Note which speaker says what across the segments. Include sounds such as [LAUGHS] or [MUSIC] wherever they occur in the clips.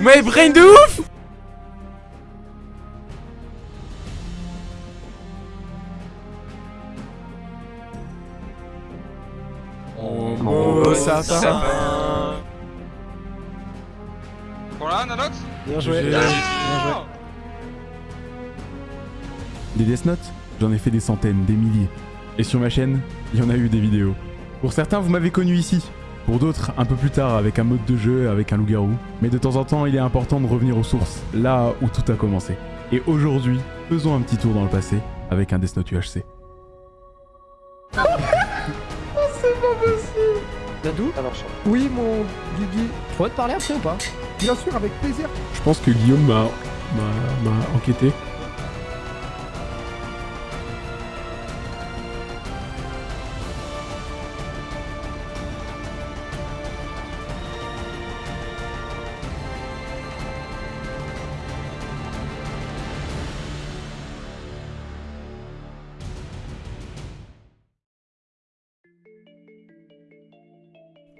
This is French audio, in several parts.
Speaker 1: Mais brain de ouf
Speaker 2: Oh, ça, ça.
Speaker 3: Voilà, Nanox?
Speaker 2: Bien joué.
Speaker 1: Bien joué. Des Death Note, j'en ai fait des centaines, des milliers. Et sur ma chaîne, il y en a eu des vidéos. Pour certains, vous m'avez connu ici. Pour d'autres, un peu plus tard, avec un mode de jeu, avec un loup-garou. Mais de temps en temps, il est important de revenir aux sources, là où tout a commencé. Et aujourd'hui, faisons un petit tour dans le passé, avec un Death Note UHC.
Speaker 2: Dadou
Speaker 4: Alors, je-
Speaker 2: Oui, mon Guigui. Je pourrais te parler après ou pas? Bien sûr, avec plaisir.
Speaker 1: Je pense que Guillaume m'a m'a- m'a enquêté.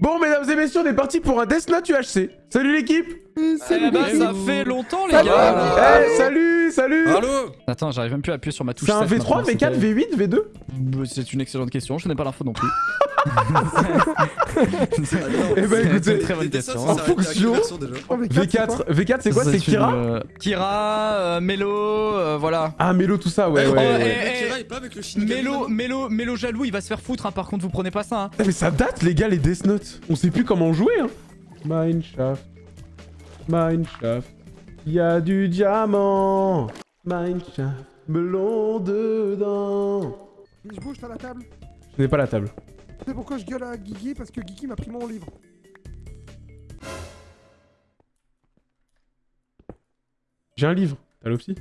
Speaker 1: Bon, mesdames et messieurs, on est parti pour un Death Note UHC. Salut l'équipe
Speaker 2: Salut,
Speaker 5: Eh ben,
Speaker 2: Guigui.
Speaker 5: ça fait longtemps, les
Speaker 2: Salut.
Speaker 5: gars.
Speaker 1: Eh, salut, salut
Speaker 5: Allô Attends, j'arrive même plus à appuyer sur ma touche.
Speaker 1: C'est un
Speaker 5: set
Speaker 1: V3,
Speaker 5: maintenant,
Speaker 1: V4,
Speaker 5: c'était-
Speaker 1: V8, V2
Speaker 5: Bah, C'est une excellente question, je n'ai pas l'info non plus. [LAUGHS]
Speaker 1: Eh ben,
Speaker 5: C'est
Speaker 1: écoutez,
Speaker 5: une très bonne question.
Speaker 1: En fonction
Speaker 2: Oh, mais quatre,
Speaker 1: V4, V4 c'est quoi C'est Kira
Speaker 5: euh, Kira, euh, Mélo, euh, voilà.
Speaker 1: Ah, Mélo, tout ça, ouais,
Speaker 4: maintenant
Speaker 5: Mélo, Mélo jaloux, il va se faire foutre, hein, par contre, vous prenez pas ça. Hein.
Speaker 1: Eh, Mais ça date, les gars, les Death Note. On sait plus comment jouer, hein. Mineshaft. Mineshaft. Y a du diamant. Mineshaft. Melon dedans.
Speaker 2: Je bouge, t'as la table.
Speaker 1: Je n'ai pas la table.
Speaker 2: Sais pourquoi je gueule à Guigui Parce que Guigui m'a pris mon livre.
Speaker 1: J'ai un livre. T'as l'opsie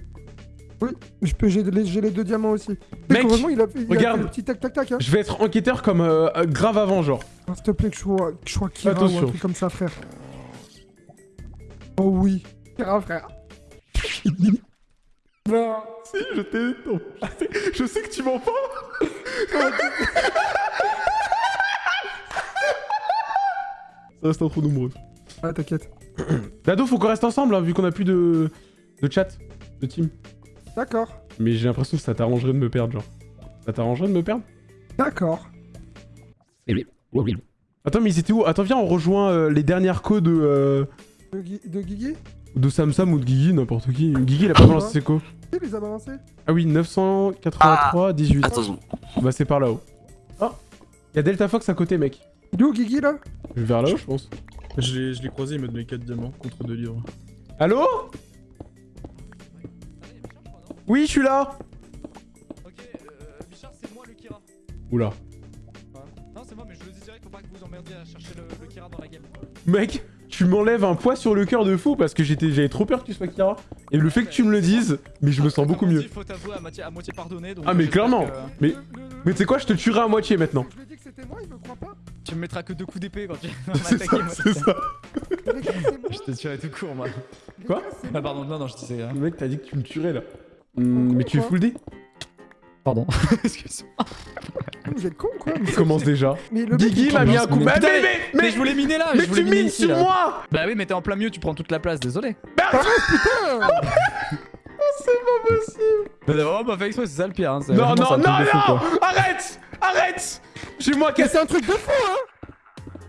Speaker 2: Je peux, j'ai les, deux diamants aussi.
Speaker 1: Mec,
Speaker 2: il a il a
Speaker 1: regarde.
Speaker 2: fait le petit tac tac tac. Hein.
Speaker 1: Je vais être enquêteur comme euh, euh, grave avant, genre.
Speaker 2: Ah, S'il te plaît, que je sois, que je sois Kira ou un truc comme ça, frère. Oh oui. Kira, frère. non.
Speaker 1: Si, je t'ai... Je sais, que tu mens pas [LAUGHS] Reste trop nombreux.
Speaker 2: Ah, t'inquiète.
Speaker 1: Dado, faut qu'on reste ensemble, hein, vu qu'on a plus de... de chat, de team.
Speaker 2: D'accord.
Speaker 1: Mais j'ai l'impression que ça t'arrangerait de me perdre, genre. Ça t'arrangerait de me perdre?
Speaker 2: D'accord.
Speaker 1: Attends, mais ils étaient où? Attends, viens, on rejoint euh, les dernières codes de, euh,
Speaker 2: De, Gui- de Guigui?
Speaker 1: de Samsam ou de Guigui, n'importe qui. Guigui, il a pas balancé ses co.
Speaker 2: Il les a balancés
Speaker 1: Ah oui, 983, 18.
Speaker 4: Attention.
Speaker 1: Bah, c'est par là-haut. Oh Y'a Delta Fox à côté, mec.
Speaker 2: Il est où Guigui là
Speaker 1: Je vais vers là-haut, je pense.
Speaker 6: Je l'ai je l'ai croisé, il m'a donné 4 diamants contre 2 livres.
Speaker 1: Allô Oui, je suis là
Speaker 5: Ok, euh, Bichard, c'est moi le Kira.
Speaker 1: Oula.
Speaker 5: Non, c'est moi, mais je le dis direct, faut pas que vous emmerdiez à chercher le, le Kira dans la game.
Speaker 1: Mec, tu m'enlèves un poids sur le cœur de fou parce que j'étais, j'avais trop peur que tu sois Kira. Et le fait que tu me le dises, mais je me sens beaucoup mieux.
Speaker 5: faut t'avouer à moitié, à moitié pardonné. Donc
Speaker 1: Ah, mais clairement.
Speaker 5: que
Speaker 1: Mais, mais tu sais quoi, je te tuerai à moitié maintenant.
Speaker 2: Je lui ai dit que c'était moi, il me croit pas.
Speaker 5: Tu me mettras que deux coups d'épée quand tu [LAUGHS] vas
Speaker 1: C'est
Speaker 5: m'attaquer.
Speaker 1: c'est ça.
Speaker 2: C'est.
Speaker 5: Je t'ai tiré tout court, moi.
Speaker 1: Quoi
Speaker 2: c'est
Speaker 5: Ah, pardon, non, non, je disais. hein.
Speaker 1: Le mec t'a dit que tu me tuerais là. Hmm, mais tu es full D
Speaker 5: Pardon. [LAUGHS] Excuse-moi.
Speaker 2: Vous êtes con quoi
Speaker 1: Il commence déjà.
Speaker 2: Mais le mec,
Speaker 1: Guigui m'a mis un coup.
Speaker 5: Mais
Speaker 1: Mais, mais, mais,
Speaker 5: Mais,
Speaker 1: mais,
Speaker 5: je voulais miner là
Speaker 1: mais tu mines sur moi
Speaker 5: Bah oui, mais t'es en plein milieu, tu prends toute la place, désolé.
Speaker 2: Putain
Speaker 5: Mais t'as vraiment pas fait exprès, c'est ça le pire. Hein. c'est
Speaker 1: Non, non,
Speaker 5: c'est
Speaker 1: non, non Arrête Arrête J'ai moi cassé.
Speaker 2: c'est un truc de fou hein.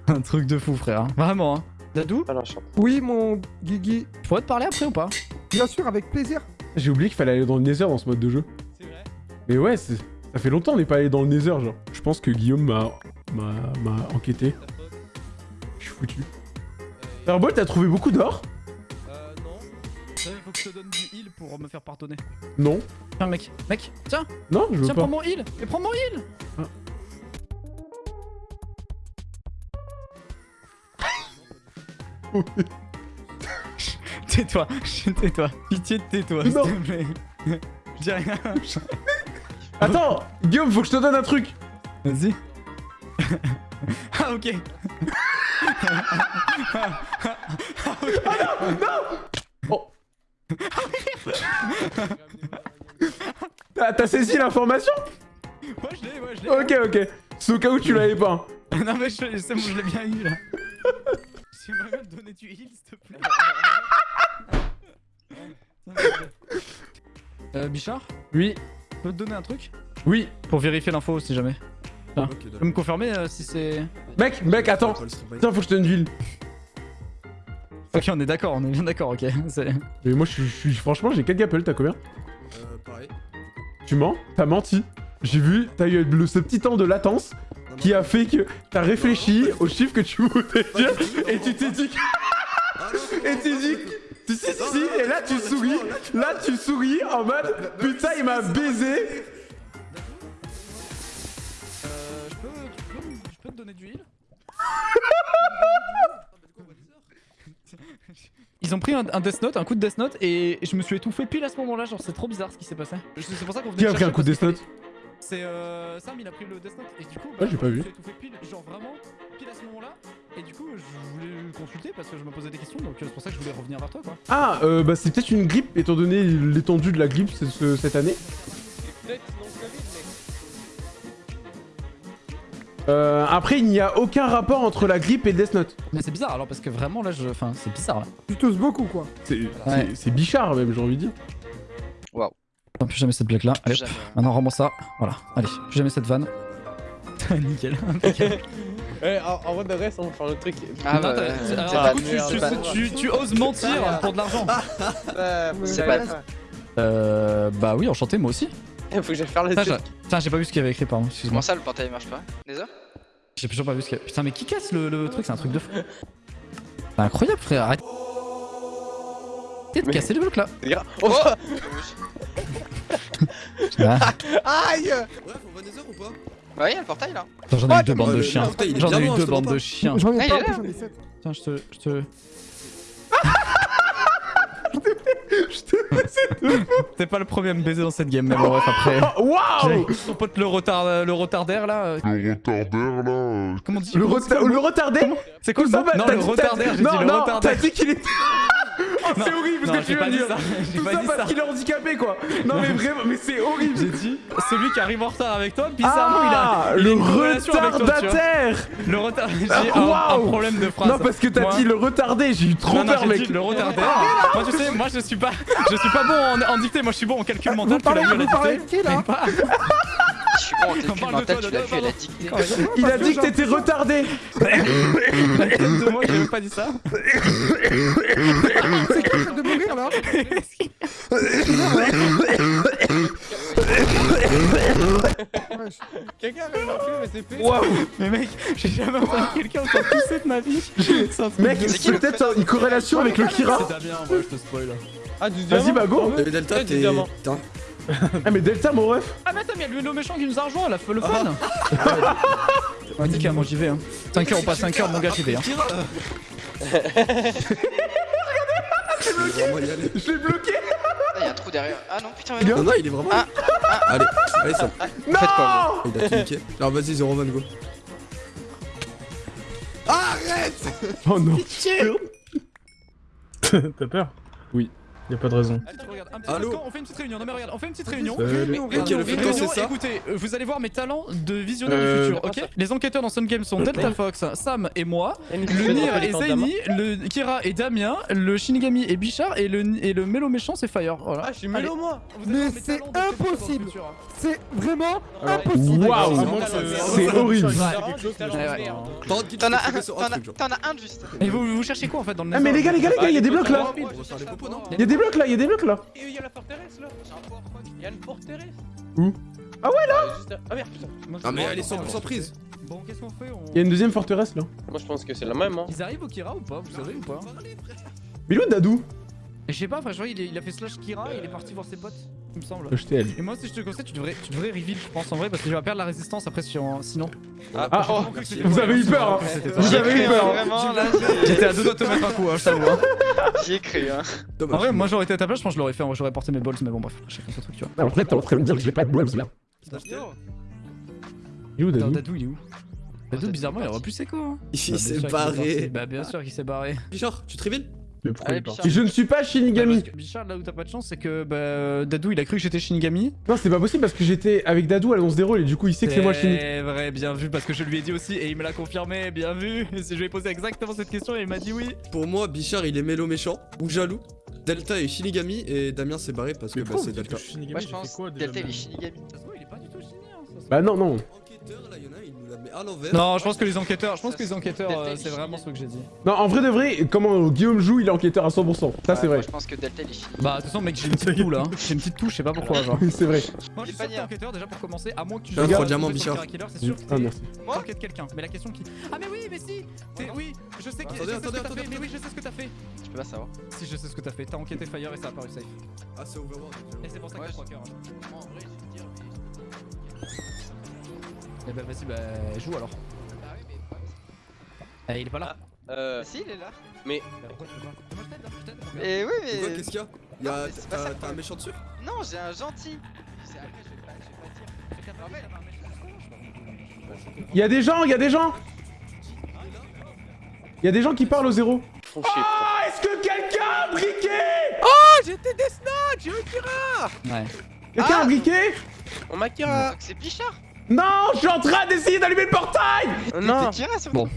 Speaker 2: [LAUGHS]
Speaker 5: Un truc de fou, frère. Vraiment, hein. Dadou,
Speaker 4: Alors, je
Speaker 2: Oui, mon Guigui.
Speaker 5: je pourrais te parler après ou pas?
Speaker 2: Bien sûr, avec plaisir.
Speaker 1: J'ai oublié qu'il fallait aller dans le Nether dans ce mode de jeu.
Speaker 5: C'est vrai.
Speaker 1: Mais ouais, ça fait longtemps qu'on n'est pas allé dans le Nether, genre. Je pense que Guillaume m'a m'a m'a enquêté. Je suis foutu. Fireball, t'as trouvé beaucoup d'or?
Speaker 5: Euh, non. Il faut que je te donne du heal pour me faire pardonner.
Speaker 1: Non.
Speaker 5: Tiens, mec, mec, tiens,
Speaker 1: Non, je veux
Speaker 5: tiens,
Speaker 1: pas.
Speaker 5: prends mon heal. Mais prends mon heal
Speaker 1: Ah. [LAUGHS]
Speaker 5: Tais-toi, tais-toi. Pitié de tais-toi, s'il
Speaker 1: Non.
Speaker 5: te plaît. Je dis rien. [LAUGHS]
Speaker 1: Attends, Guillaume, faut que je te donne un truc.
Speaker 5: Vas-y. [LAUGHS] ah, ok.
Speaker 1: Oh. T'as t'as saisi l'information?
Speaker 5: Moi, je l'ai, moi, je l'ai.
Speaker 1: Ok, ok. C'est au cas où tu l'avais pas.
Speaker 5: non mais c'est bon, je l'ai bien eu là. J'aimerais bien te donner du heal s'il te plaît. euh, Bichard
Speaker 1: Oui,
Speaker 5: Je peux te donner un truc?
Speaker 1: Oui.
Speaker 5: Pour vérifier l'info si jamais.
Speaker 4: Ok,
Speaker 5: Tu peux me confirmer euh, si c'est...
Speaker 1: Mec, mec, attends. Tiens, faut que je te donne une ville.
Speaker 5: Ok on est d'accord, on est bien d'accord, ok. [LAUGHS] C'est-
Speaker 1: Mais moi, je suis, franchement, j'ai 4 gapels, t'as combien?
Speaker 4: Euh, pareil.
Speaker 1: Tu mens? T'as menti? J'ai vu, t'as eu le- ce petit temps de latence qui a fait que t'as réfléchi aux chiffres que tu voulais dire et tu t'es dit que-
Speaker 4: Ah,
Speaker 1: et tu dis Si, si, si, si, et là tu souris, là tu souris en mode putain il m'a baisé.
Speaker 5: Euh, je peux, tu peux, me- je peux te donner du heal? [LAUGHS] Ils ont pris un, un Death Note, un coup de Death Note, et je me suis étouffé pile à ce moment-là, genre c'est trop bizarre ce qui s'est passé. C'est pour ça qu'on venait
Speaker 1: Qui a pris un coup de Death Note?
Speaker 5: C'est euh, Sam, il a pris le Death Note, et du coup,
Speaker 1: Ah, j'ai pas vu.
Speaker 5: étouffé pile, genre vraiment, pile à ce moment-là, et du coup, je voulais le consulter parce que je me posais des questions, donc euh, c'est pour ça que je voulais revenir vers toi, quoi.
Speaker 1: Ah, euh, bah c'est peut-être une grippe étant donné l'étendue de la grippe ce- ce- cette année. Euh, après, il n'y a aucun rapport entre la grippe et le Death Note.
Speaker 5: Mais c'est bizarre alors, parce que vraiment là, je... enfin, c'est bizarre là.
Speaker 2: Tu tousses beaucoup quoi.
Speaker 1: C'est
Speaker 5: Ouais.
Speaker 1: Bichard même, j'ai envie de dire.
Speaker 5: Non, plus jamais cette blague là. Allez, maintenant rends-moi ça. Voilà, allez, plus jamais cette vanne. [LAUGHS] Nickel.
Speaker 7: Ouais, en, en vrai de reste, on va faire le truc.
Speaker 8: Ah
Speaker 5: Non,
Speaker 8: bah,
Speaker 5: tu, oses mentir pour de l'argent.
Speaker 7: Euh,
Speaker 8: C'est
Speaker 7: pas
Speaker 5: Euh, bah oui, enchanté, moi aussi.
Speaker 7: Il [LAUGHS] faut que j'aille faire le truc.
Speaker 5: Putain, j'ai pas vu ce qu'il y avait écrit, pardon, excuse-moi.
Speaker 8: Comment ça, le portail marche pas Déjà
Speaker 5: J'ai toujours pas vu ce qu'il y avait. Putain, mais qui casse le, le truc C'est un truc de fou. C'est incroyable, frère. Arrête. Arrêtez de casser le bloc là.
Speaker 7: Oh, [LAUGHS]
Speaker 5: Ah.
Speaker 7: Aïe
Speaker 4: Bref, on va Nether ou pas
Speaker 8: Ouais, y'a le portail là.
Speaker 5: Attends, J'en ai eu deux bandes de chiens. J'en ai eu deux
Speaker 4: je te
Speaker 5: bandes de
Speaker 4: pas.
Speaker 5: chiens.
Speaker 2: J'en ai
Speaker 8: Ah,
Speaker 2: pas,
Speaker 8: est là.
Speaker 2: j'en ai 7.
Speaker 5: Tiens, je te. Je te. T'es pas le premier à me baiser dans cette game, mais bon, bref, après.
Speaker 1: Oh, Waouh
Speaker 5: Ton pote le, retard, le retardaire là. euh,
Speaker 9: Le retardaire là. euh,
Speaker 5: Comment on dit
Speaker 1: Le,
Speaker 5: comment-
Speaker 1: reta- le retardé
Speaker 5: C'est quoi le
Speaker 1: Ça
Speaker 5: mot Non, le retardaire, j'ai
Speaker 1: Non,
Speaker 5: dit le
Speaker 1: non, t'as
Speaker 5: retardaire.
Speaker 1: dit qu'il était... C'est horrible ce que tu
Speaker 5: pas
Speaker 1: viens de dire. Tout ça parce qu'il est handicapé quoi. Non mais vraiment, mais c'est horrible.
Speaker 5: J'ai dit celui qui arrive en retard avec toi, bizarrement il a,
Speaker 1: Ah,
Speaker 5: il a
Speaker 1: le retardataire.
Speaker 5: Le retard, j'ai
Speaker 1: Ah,
Speaker 5: un, problème de phrase.
Speaker 1: Non parce que t'as dit le retardé, j'ai eu trop peur mec.
Speaker 5: le retardataire. moi tu sais, moi je suis pas, je suis pas bon en, dictée, moi je suis bon en calcul mental.
Speaker 2: Vous parlez, de qui là
Speaker 8: suis bon en mental, tu l'as vu
Speaker 5: pardon.
Speaker 8: dictée.
Speaker 1: Il a dit
Speaker 2: que
Speaker 1: t'étais retardé
Speaker 5: de moi, j'ai même pas dit ça.
Speaker 2: C'est qui de mourir là.
Speaker 7: Quelqu'un avait mais.
Speaker 1: Waouh
Speaker 5: Mais mec, j'ai jamais entendu quelqu'un autant tousser de ma vie. [LAUGHS]
Speaker 1: Mec, c'est peut-être une corrélation avec le Kira
Speaker 5: C'est bien, moi je te spoil.
Speaker 7: Ah, du
Speaker 1: Vas-y bah go
Speaker 4: Delta, t'es.
Speaker 1: Ah [LAUGHS] mais Delta mon ref
Speaker 5: Ah mais attends, mais il y a le méchant qui nous a rejoint, la le fun Ouais, nickel, moi j'y vais. Hein. 5 heures ou pas 5 heures, mon gars, j'y vais. Hein.
Speaker 4: Il y aller.
Speaker 1: Je l'ai bloqué
Speaker 8: Ah, y'a un trou derrière. Ah non, putain, mais non.
Speaker 4: Non, non, il est vraiment.
Speaker 8: Ah,
Speaker 4: Allez, allez, ça.
Speaker 1: Non
Speaker 8: Faites quoi,
Speaker 4: Il a tout niqué. Alors vas-y, 0 van go. Arrête [LAUGHS]
Speaker 1: Oh non
Speaker 6: T'as peur?
Speaker 1: Oui.
Speaker 6: Y'a pas de raison.
Speaker 4: Allô
Speaker 5: on fait une petite réunion. Non mais regarde, on fait une petite réunion.
Speaker 6: Salut.
Speaker 4: Ok, le
Speaker 5: Réunion,
Speaker 4: fléau, c'est ça
Speaker 5: Écoutez, euh, vous allez voir mes talents de visionneur
Speaker 6: Euh,
Speaker 5: du futur, ok Les enquêteurs dans Sun Game sont Delta Fox, Sam et moi, le Nir et Zaini, le Kira et Damien, le Shinigami et Bichard et le, et le Mélo méchant c'est Fire. Voilà.
Speaker 7: Ah, je suis mélo moi
Speaker 2: Mais c'est impossible.
Speaker 5: futur.
Speaker 2: C'est vraiment impossible.
Speaker 1: Waouh C'est horrible
Speaker 4: T'en
Speaker 8: as un, juste.
Speaker 5: Et vous, cherchez quoi en fait dans le
Speaker 1: Ah mais les gars, les gars, les gars, il y a des blocs là Il y a des blocs là, il y a des blocs là.
Speaker 7: Et il y a la forteresse là. Il y a une forteresse.
Speaker 1: Où
Speaker 7: Ah ouais là Ah merde putain.
Speaker 4: Ah, mais elle est 100% prise.
Speaker 5: Bon, qu'est-ce qu'on fait on...
Speaker 1: Il y a une deuxième forteresse là.
Speaker 7: Moi je pense que c'est la même hein.
Speaker 5: Ils arrivent au Kira ou pas Vous savez ou pas
Speaker 1: Mais il est où Dadou?
Speaker 5: Et Je sais pas, enfin, je vois, il, est- il a fait slash Kira et il est parti voir ses potes, il me semble. Et moi, si je te conseille, tu devrais, tu devrais reveal, je pense en vrai, parce que tu vas perdre la résistance après sur, sinon.
Speaker 1: Ah,
Speaker 5: Oh,
Speaker 1: vous avez eu peur hein.
Speaker 5: C'était toi.
Speaker 1: Vous avez eu peur
Speaker 5: J'étais à deux doigts de te mettre un coup, hein, je t'avoue. Hein.
Speaker 8: j'y ai cru, hein.
Speaker 5: En vrai, moi j'aurais été à ta place, je pense que je l'aurais fait, en vrai, j'aurais porté mes balls, mais bon, bref, chacun son truc, tu vois.
Speaker 1: Alors là, t'es en train de me dire que j'ai pas de balls là. Il est où Dadou
Speaker 5: Dadou, il est où Dadou, bizarrement, il aurait pu ses quoi. Hein.
Speaker 4: Il
Speaker 5: Bah,
Speaker 4: s'est barré.
Speaker 5: Bah, bien sûr qu'il s'est barré.
Speaker 4: Bichard, tu te
Speaker 6: Mais pourquoi
Speaker 5: Allez,
Speaker 6: il
Speaker 5: Bichard.
Speaker 1: Je ne suis pas Shinigami.
Speaker 5: Parce que Bichard, là où t'as pas de chance, c'est que bah, Dadou il a cru que j'étais Shinigami.
Speaker 1: Non, c'est pas possible parce que j'étais avec Dadou à l'annonce des rôles et du coup il sait que c'est moi Shinigami.
Speaker 5: C'est vrai, bien vu, parce que je lui ai dit aussi et il me l'a confirmé, bien vu. [LAUGHS] Je lui ai posé exactement cette question et il m'a dit oui.
Speaker 4: Pour moi, Bichard il est mélo méchant ou jaloux. Delta est Shinigami et Damien s'est barré parce que bah, c'est Delta.
Speaker 6: que je suis Shinigami
Speaker 8: Moi je pense
Speaker 6: quoi déjà
Speaker 8: Delta il est Shinigami.
Speaker 5: Hein,
Speaker 1: Bah non, non.
Speaker 5: Non, je pense que les enquêteurs, je pense que les enquêteurs, euh,
Speaker 8: est
Speaker 5: c'est vraiment ce que j'ai dit.
Speaker 1: Non, en vrai de vrai, comment Guillaume joue, il est enquêteur à 100%. Ça
Speaker 8: Ouais,
Speaker 1: c'est
Speaker 8: moi,
Speaker 1: vrai.
Speaker 8: Je pense que Delta il est Shinigami.
Speaker 5: Bah, de toute façon, mec, j'ai une petite toux là. hein. J'ai une petite touche, je sais pas pourquoi, genre. [LAUGHS]
Speaker 1: Oui, c'est vrai.
Speaker 5: Moi, je suis sûr que t'es enquêteur déjà pour commencer, à moins que tu sois sur
Speaker 4: Bichard.
Speaker 5: c'est sûr que
Speaker 1: Ah
Speaker 5: t'es-
Speaker 1: merci.
Speaker 8: Moi
Speaker 5: t'enquêtes quelqu'un. Mais la question qui. Ah, mais oui, mais si T'es- Oui, je sais, que- je
Speaker 4: Attendez,
Speaker 5: sais ce que
Speaker 4: attendez,
Speaker 5: t'as fait. Mais oui, je sais ce que t'as fait.
Speaker 8: Je peux pas savoir.
Speaker 5: Si, je sais ce que t'as fait. T'as enquêté Fire et ça a apparu safe.
Speaker 4: Ah, c'est Overworld.
Speaker 5: Et c'est pour ça que t'as
Speaker 8: je-
Speaker 5: 3 cœurs. hein.
Speaker 8: Moi en vrai te dire
Speaker 5: Eh bah, vas-y, bah, joue alors.
Speaker 8: Bah oui mais.
Speaker 5: Eh, il est pas là.
Speaker 7: Euh.
Speaker 8: Bah si il est là.
Speaker 5: Bah, pourquoi tu veux pas Moi, je t'aide, hein, je t'aide.
Speaker 8: Et oui mais.
Speaker 4: Qu'est-ce qu'il y a Y'a-
Speaker 8: mais c'est pas ça
Speaker 4: T'as un méchant dessus
Speaker 8: Non j'ai un gentil. C'est après je vais pas, je vais pas dire.
Speaker 5: Quelqu'un t'a rappelé, t'as un mec jusqu'au-
Speaker 1: Il y a des gens, il y a des gens Il y a des gens qui parlent au zéro. Ah, est-ce que quelqu'un a briqué
Speaker 7: j'étais des snatchs, j'ai eu Kira
Speaker 5: Ouais.
Speaker 1: Quelqu'un
Speaker 8: Ah
Speaker 1: a briqué
Speaker 7: On m'a Kira
Speaker 8: c'est Bichard.
Speaker 1: Non, je suis en train d'essayer d'allumer le portail
Speaker 7: Non
Speaker 8: Kira sur
Speaker 5: Bon.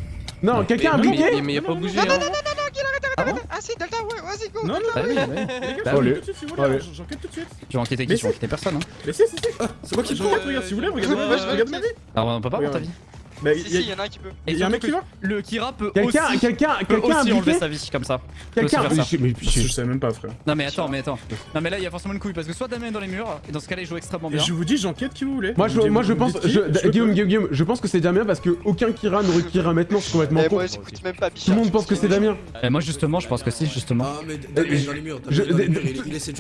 Speaker 1: Non, quelqu'un a briqué
Speaker 5: mais- il a pas bougé. hein. Ah bon
Speaker 8: Ah si Delta ouais vas-y go.
Speaker 6: Non, non,
Speaker 5: Bah
Speaker 6: gars,
Speaker 5: Bah
Speaker 6: j'enquête
Speaker 1: oui.
Speaker 6: tout de suite
Speaker 5: vas enquêter qui
Speaker 6: si.
Speaker 5: enquêter personne, hein.
Speaker 6: Mais si, si, si
Speaker 4: Ah, c'est moi qui le
Speaker 6: J'enquête,
Speaker 4: prends
Speaker 6: regarde, si vous voulez,
Speaker 5: Euh,
Speaker 6: regarde ma vie
Speaker 5: Alors, on peut pas voir ta
Speaker 6: Regarde.
Speaker 5: vie.
Speaker 6: Bah,
Speaker 8: Si
Speaker 6: il
Speaker 8: si
Speaker 6: y a-
Speaker 8: en a un qui peut.
Speaker 6: il y a un mec qui va
Speaker 5: Le Kira peut
Speaker 1: Quelqu'un,
Speaker 5: aussi,
Speaker 1: quelqu'un,
Speaker 5: peut
Speaker 1: quelqu'un a
Speaker 5: aussi enlever sa vie comme ça.
Speaker 1: Quelqu'un
Speaker 5: peut aussi faire ça.
Speaker 1: mais, mais-
Speaker 6: Je sais même pas, frère.
Speaker 5: Non mais attends, mais attends. Non mais là il y a forcément une couille parce que soit Damien est dans les murs et dans ce cas-là il joue extrêmement bien.
Speaker 6: Je vous dis, j'enquête qui vous voulez.
Speaker 1: Moi je, moi je pense, Guillaume. Guillaume, Guillaume, je pense que c'est Damien parce que aucun Kira n'aurait Kira maintenant, c'est complètement
Speaker 8: Eh
Speaker 1: con. Tout le monde pense que c'est Damien.
Speaker 5: Et moi justement je pense que si justement.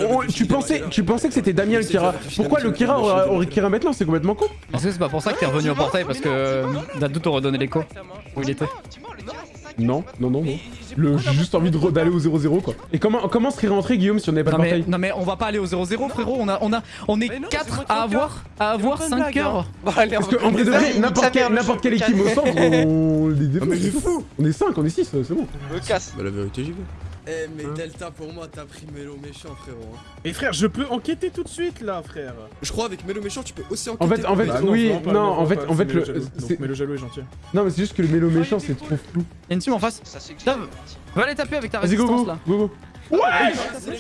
Speaker 1: Oh, tu pensais,
Speaker 4: là.
Speaker 1: tu pensais que c'était Damien le Kira. Pourquoi le Kira aurait Kira maintenant? C'est complètement con.
Speaker 5: Est-ce que c'est pas pour ça que t'es revenu au portail parce que euh, Dadou t'aurait donné l'écho où il était
Speaker 8: Tu mens le Kira c'est 5
Speaker 1: Non, non, non, non. Le, j'ai juste envie d'aller au 0-0 quoi. Et comment, comment serait rentré Guillaume si on n'avait pas
Speaker 5: non
Speaker 1: de
Speaker 5: mais,
Speaker 1: portail
Speaker 5: non mais on va pas aller au 0-0 frérot, on a on a on est
Speaker 7: Mais non,
Speaker 5: 4
Speaker 7: c'est moi qui
Speaker 5: à avoir à avoir
Speaker 7: pas de
Speaker 5: 5
Speaker 7: blague,
Speaker 5: heures.
Speaker 7: hein. Bon, allez,
Speaker 1: Parce
Speaker 7: on
Speaker 1: que
Speaker 7: va-
Speaker 1: en vrai de vrai, n'importe quelle équipe au centre, on les défonce.
Speaker 4: Ah, fou
Speaker 1: On est 5, on est 6, c'est bon.
Speaker 8: Me casse.
Speaker 4: Bah, la vérité, j'y vais. Eh, mais Delta, pour moi, t'as pris Mélo méchant, frérot. hein.
Speaker 6: Et frère, je peux enquêter tout de suite là, frère.
Speaker 4: Je crois avec Mélo méchant, tu peux aussi
Speaker 1: En
Speaker 4: enquêter.
Speaker 1: fait, en fait,
Speaker 6: Bah
Speaker 1: oui,
Speaker 6: pas,
Speaker 1: non, en fait, en fait, le,
Speaker 6: Donc Mélo jaloux est gentil.
Speaker 1: non, mais c'est juste que le mélo méchant, c'est trop flou.
Speaker 5: Y'a une team en face.
Speaker 8: Ça c'est que
Speaker 5: Dove. Va aller taper avec ta
Speaker 1: Vas-y, go,
Speaker 5: résistance
Speaker 1: go,
Speaker 5: là.
Speaker 1: go, go. Ouais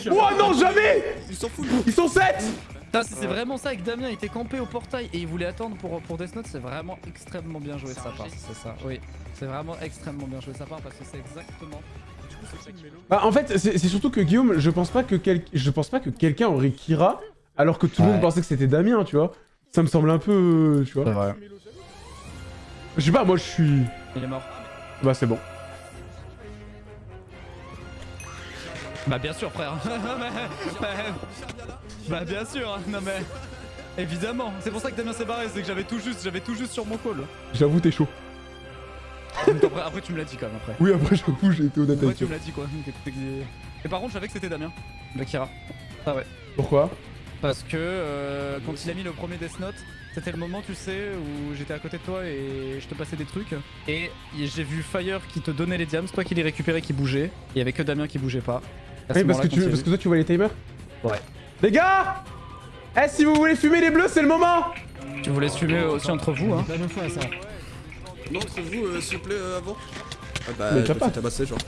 Speaker 1: Oh non, jamais
Speaker 4: Il s'en fout,
Speaker 1: Ils sont 7
Speaker 5: Putain, si c'est vraiment ça avec Damien, il était campé au portail et il voulait attendre pour, pour Death Note, c'est vraiment extrêmement bien joué de sa part. C'est ça, oui. C'est vraiment extrêmement bien joué de sa part parce que c'est exactement.
Speaker 1: Bah, en fait, c'est surtout que Guillaume, je pense pas que, quel... je pense pas que quelqu'un aurait Kira alors que tout le monde pensait que c'était Damien, tu vois. Ça me semble un peu. Tu vois.
Speaker 5: vrai.
Speaker 1: Je sais pas, moi je suis.
Speaker 5: Il est mort.
Speaker 1: Bah, c'est bon.
Speaker 5: Bah bien sûr frère. [LAUGHS] bah, bah, bien sûr, non mais évidemment. C'est pour ça que Damien s'est barré, c'est que j'avais tout juste, j'avais tout juste sur mon call.
Speaker 1: J'avoue, t'es chaud.
Speaker 5: Après, après, tu me l'as dit quand même après.
Speaker 1: Oui, après, j'avoue, j'ai été honnête
Speaker 5: Après
Speaker 1: avec
Speaker 5: tu
Speaker 1: toi.
Speaker 5: me l'as dit quoi. Et par contre je savais que c'était Damien, Bakira. Ah ouais.
Speaker 1: Pourquoi?
Speaker 5: Parce que euh, quand il a mis le premier Death Note, c'était le moment, tu sais, où j'étais à côté de toi et je te passais des trucs. Et j'ai vu Fire qui te donnait les diams, toi qui les récupérais qui bougeait. Il y avait que Damien qui bougeait pas. À
Speaker 1: Oui, parce que, tu... parce toi, tu vois les timers?
Speaker 5: Ouais.
Speaker 1: Les gars Eh, si vous voulez fumer les bleus, c'est le moment
Speaker 5: Tu voulais fumer aussi entre vous, hein.
Speaker 4: Non, entre vous, euh, s'il vous plaît, euh, avant. Ah bah,
Speaker 1: Mais
Speaker 4: je
Speaker 1: t'as
Speaker 4: me
Speaker 1: pas.
Speaker 4: fais tabasser, genre.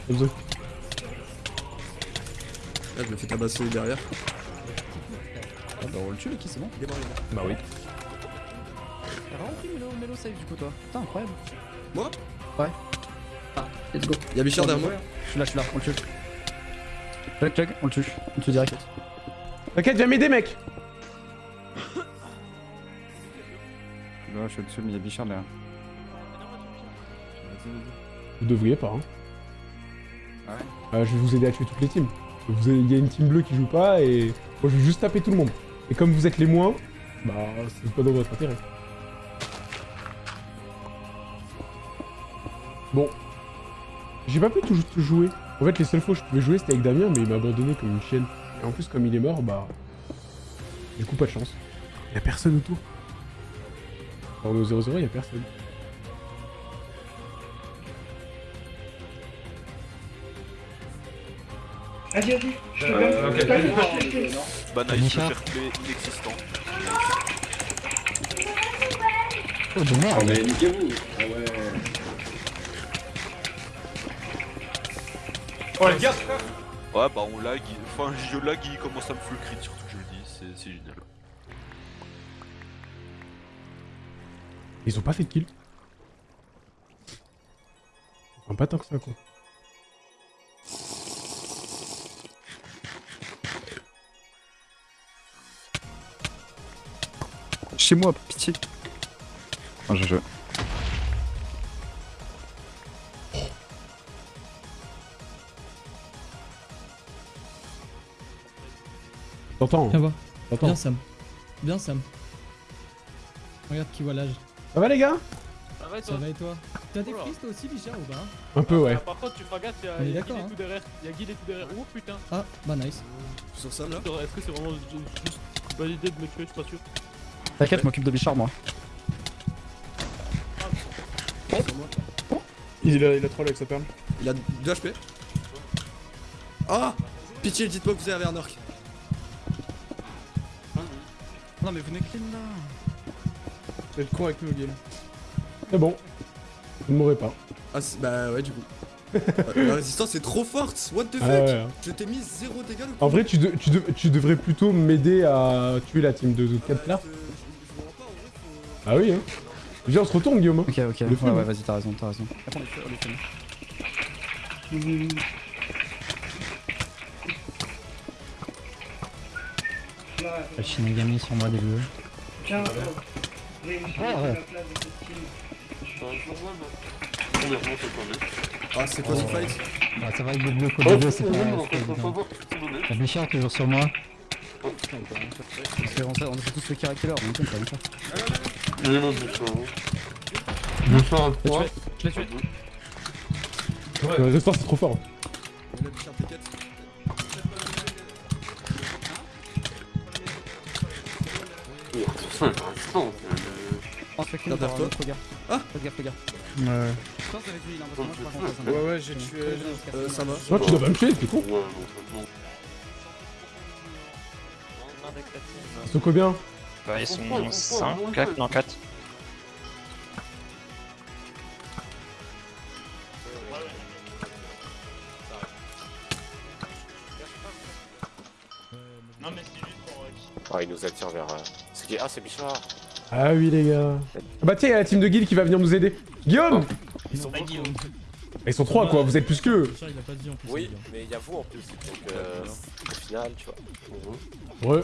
Speaker 4: Là, je me fais tabasser derrière.
Speaker 5: Ah bah on le tue le qui c'est bon
Speaker 4: Il est mort, il est mort.
Speaker 5: Bah oui. T'as vraiment pris Mélo, Mélo save du coup toi Putain incroyable.
Speaker 4: Moi?
Speaker 5: Ouais. Ah, let's go.
Speaker 4: Y'a Bichard derrière moi.
Speaker 5: Je suis là, je suis là, on le tue. Chug chug, on le tue. On le tue direct.
Speaker 1: T'inquiète, viens m'aider, mec
Speaker 10: Là, je suis au-dessus, mais il y a Bichard là.
Speaker 1: Vous devriez pas, hein.
Speaker 10: Ah ouais
Speaker 1: Euh, je vais vous aider à tuer toutes les teams. Vous avez- Il y a une team bleue qui joue pas et moi je vais juste taper tout le monde. Et comme vous êtes les moins, bah c'est pas dans votre intérêt. Bon. J'ai pas pu tout, tout jouer. En fait les seules fois où je pouvais jouer c'était avec Damien mais il m'a abandonné comme une chienne. Et en plus comme il est mort, bah... Du coup pas de chance. Y a personne autour. Est au 0-0, y a personne.
Speaker 11: Vas-y, vas-y. Je te
Speaker 7: Euh,
Speaker 11: donne.
Speaker 7: ok.
Speaker 11: T'as vu, je t'ai fait.
Speaker 7: Bah nice, fair play inexistant.
Speaker 12: Oh de merde.
Speaker 11: Mais niquez-vous. Ah ouais.
Speaker 7: Oh les gars Ouais bah on lag, enfin je lag il commence à me full crit surtout que je le dis, c'est c'est génial.
Speaker 1: Ils ont pas fait de kill. Enfin, pas tant que ça, quoi.
Speaker 10: Chez moi, pitié. Oh, je joue.
Speaker 1: T'entends
Speaker 13: Viens voir.
Speaker 1: T'entends
Speaker 13: Viens Sam. Viens Sam. Regarde qui voit l'âge.
Speaker 1: Ça va, les gars?
Speaker 14: Ça va et
Speaker 13: Ça
Speaker 14: toi
Speaker 13: va et toi? T'as des
Speaker 14: Oula.
Speaker 13: frises toi aussi Bichard ou pas
Speaker 1: Un peu, ouais.
Speaker 14: Par contre, tu feras gaffe, y'a et
Speaker 13: hein.
Speaker 14: tout derrière. Y'a et tout derrière. Oh putain.
Speaker 13: Ah bah nice.
Speaker 4: Sur Sam là?
Speaker 14: Est-ce que c'est vraiment ju- juste une bonne idée de me tuer Je suis pas sûr.
Speaker 5: T'inquiète, je m'occupe de Bichard, moi.
Speaker 6: Il a, il a troll avec sa perle.
Speaker 4: Il a 2 HP. Ah Pitié, dites-moi que vous avez un orc.
Speaker 5: Non, mais venez clean là.
Speaker 6: Être con avec nous, Guil.
Speaker 1: C'est bon. Vous ne mourrez pas.
Speaker 4: Ah, bah ouais, du coup. Euh, La résistance est trop forte, what the fuck
Speaker 1: Ah ouais, ouais.
Speaker 4: Je t'ai mis 0 dégâts le
Speaker 1: En vrai, tu, de- tu, de- tu devrais plutôt m'aider à tuer la team de 4 là. Ah oui, hein. Viens, on se retourne, Guillaume. hein.
Speaker 5: Ok, ok.
Speaker 1: Le
Speaker 5: Ouais,
Speaker 1: film.
Speaker 5: ouais, vas-y, t'as raison, t'as raison. Attends, on est fait, on fait.
Speaker 12: Le Shinigami sur moi des bleus.
Speaker 11: Tiens,
Speaker 12: Ah.
Speaker 4: Ah, c'est quoi ce fight
Speaker 12: Bah, ça va avec des bleus des bleus, c'est pas, pas évident. La Bichard toujours sur moi.
Speaker 5: On a tous le Kira Killer, on est ça va faire.
Speaker 14: Je l'ai tué.
Speaker 1: Restore, c'est trop fort.
Speaker 4: Il a Bichard T4.
Speaker 5: On se fait clean
Speaker 4: Garde
Speaker 5: par
Speaker 4: toi.
Speaker 5: un autre gars.
Speaker 4: Ah
Speaker 5: Faites gaffe, les gars.
Speaker 10: Ouais.
Speaker 5: Pense avec lui, il un moi, je
Speaker 6: Ouais, ouais, j'ai tué.
Speaker 4: Euh, ça va.
Speaker 1: Toi, tu dois pas me tuer, c'est con. C'est combien
Speaker 8: Bah, ils sont 5, 4, non 4. Non, mais c'est juste pour.
Speaker 7: Ah il nous attire vers... C'est qui? Ah c'est Bichard
Speaker 1: Ah oui, les gars. Ah bah, tiens, il y a la team de Guild qui va venir nous aider. Guillaume
Speaker 14: Ils sont pas Guillaume.
Speaker 1: Ils sont trois, quoi. Vous êtes plus qu'eux.
Speaker 13: Bichard il a pas dit en plus.
Speaker 7: Oui,
Speaker 13: gars.
Speaker 7: mais il y a vous en plus, donc euh, au final, tu vois.
Speaker 1: Ouais.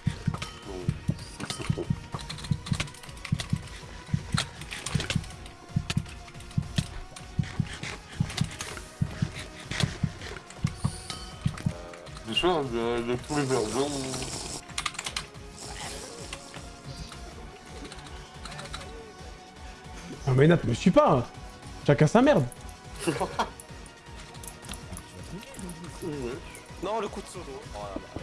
Speaker 1: Ah, mais Nat, me suis pas. hein. Chacun sa merde. [LAUGHS]
Speaker 7: Non, le coup de solo. Oh là là.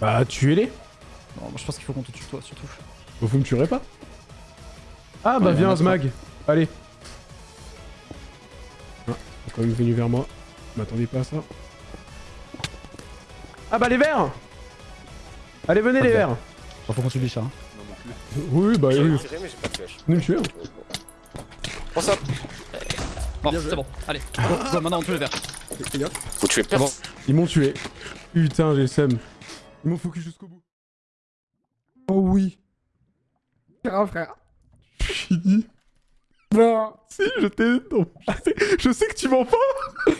Speaker 1: Bah, tuez-les.
Speaker 5: Non, moi, je pense qu'il faut qu'on te tue, toi, surtout.
Speaker 1: Vous, vous me tuerez pas Ah, bah,
Speaker 5: Ouais,
Speaker 1: viens, Zmag. Allez. Ah, il est quand même venu vers moi. M'attendez pas à ça. Ah, bah, les verts Allez, venez, les verts
Speaker 5: Bon, faut qu'on tue Bichard. hein.
Speaker 1: Oui, bah, oui.
Speaker 7: tiré, mais pas de
Speaker 1: tuer. hein.
Speaker 7: Bon ça
Speaker 5: Bon, c'est bon, allez. Maintenant on tue les verts.
Speaker 7: Faut tuer
Speaker 5: bon.
Speaker 7: personne.
Speaker 1: Ils m'ont tué. Putain, j'ai le seum. Ils m'ont focus jusqu'au bout. Oh oui.
Speaker 2: Grave, frère. [LAUGHS]
Speaker 1: Fini.
Speaker 2: Non.
Speaker 1: Si, je t'ai. non, Je sais, je sais que tu mens pas [LAUGHS]